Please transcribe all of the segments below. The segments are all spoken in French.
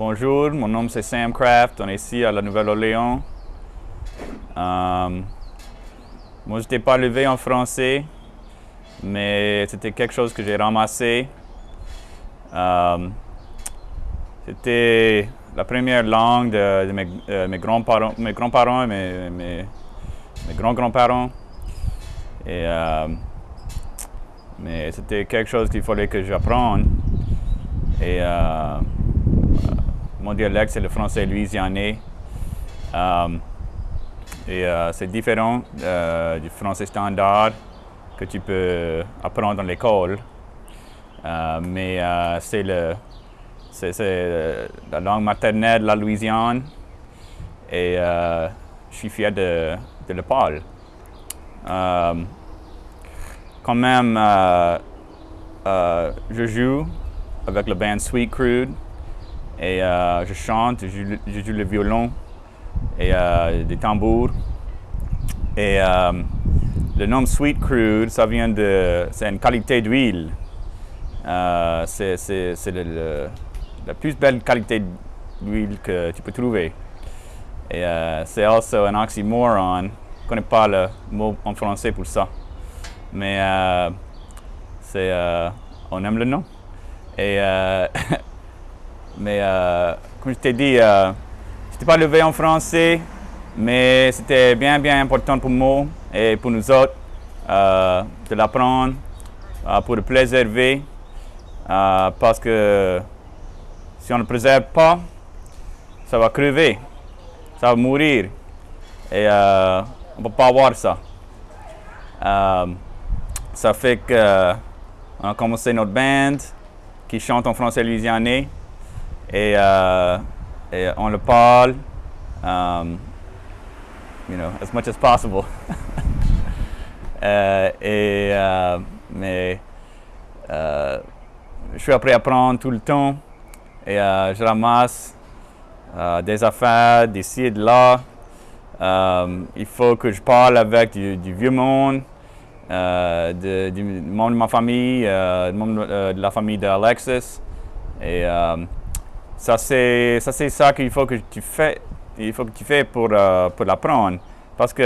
Bonjour, mon nom c'est Sam Craft, on est ici à la Nouvelle-Orléans. Euh, moi, je n'étais pas levé en français, mais c'était quelque chose que j'ai ramassé. Euh, c'était la première langue de, mes, euh, mes grands-parents mes grands-parents et mes, mes, grands-grands-parents. Mais c'était quelque chose qu'il fallait que j'apprenne. Mon dialecte, c'est le français louisianais. Euh, et euh, c'est différent euh, du français standard que tu peux apprendre dans l'école. mais c'est la langue maternelle la Louisiane. Et je suis fier de, de le parler. quand même, je joue avec le band Sweet Crude. Et euh, je chante, je, joue le violon et euh, des tambours. Et euh, le nom Sweet Crude, ça vient de... c'est une qualité d'huile. c'est la plus belle qualité d'huile que tu peux trouver. Et c'est aussi un oxymoron. Je ne connais pas le mot en français pour ça. Mais c'est, on aime le nom. Et Mais euh, comme je t'ai dit, euh, je n'étais pas levé en français, mais c'était bien, bien important pour moi et pour nous autres euh, de l'apprendre, pour le préserver, parce que si on ne le préserve pas, ça va crever, ça va mourir. Et on ne peut pas avoir ça. ça fait qu'on a commencé notre band qui chante en français louisianais. Et, euh, et on le parle, um, you know, as much as possible. euh, euh, mais je suis appris à apprendre tout le temps et je ramasse des affaires d'ici et de là. Um, il faut que je parle avec du, vieux monde, de, du monde de ma famille, monde de la famille d'Alexis. Et um, ça, c'est ça qu'il faut que tu fais, il faut que tu fais pour, euh, pour l'apprendre. Parce qu'il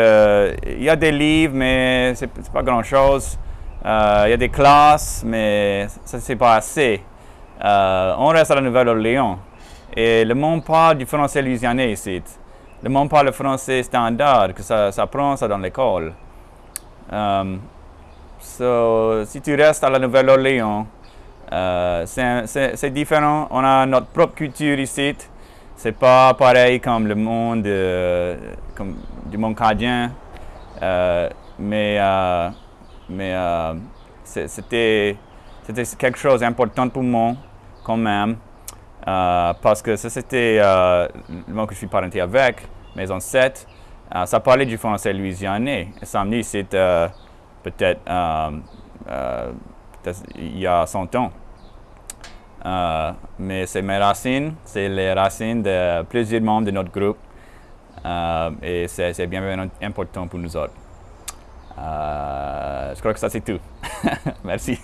il y a des livres, mais ce n'est pas grand-chose. Euh, il y a des classes, mais ça, c'est pas assez. Euh, on reste à la Nouvelle-Orléans. Et le monde parle du français louisianais ici. Le monde parle le français standard, que ça, ça ça dans l'école. so, si tu restes à la Nouvelle-Orléans, euh, c'est différent. On a notre propre culture ici. C'est pas pareil comme le monde, euh, comme du monde canadien. Euh, mais mais c'était quelque chose d'important pour moi quand même. parce que c'était le monde que je suis parenté avec, mes ancêtres. ça parlait du français louisianais. Et ça me dit c'est peut-être il y a 100 ans. Euh, mais c'est mes racines, c'est les racines de plusieurs membres de notre groupe euh, et c'est bien, bien important pour nous autres. Euh, je crois que ça c'est tout. Merci.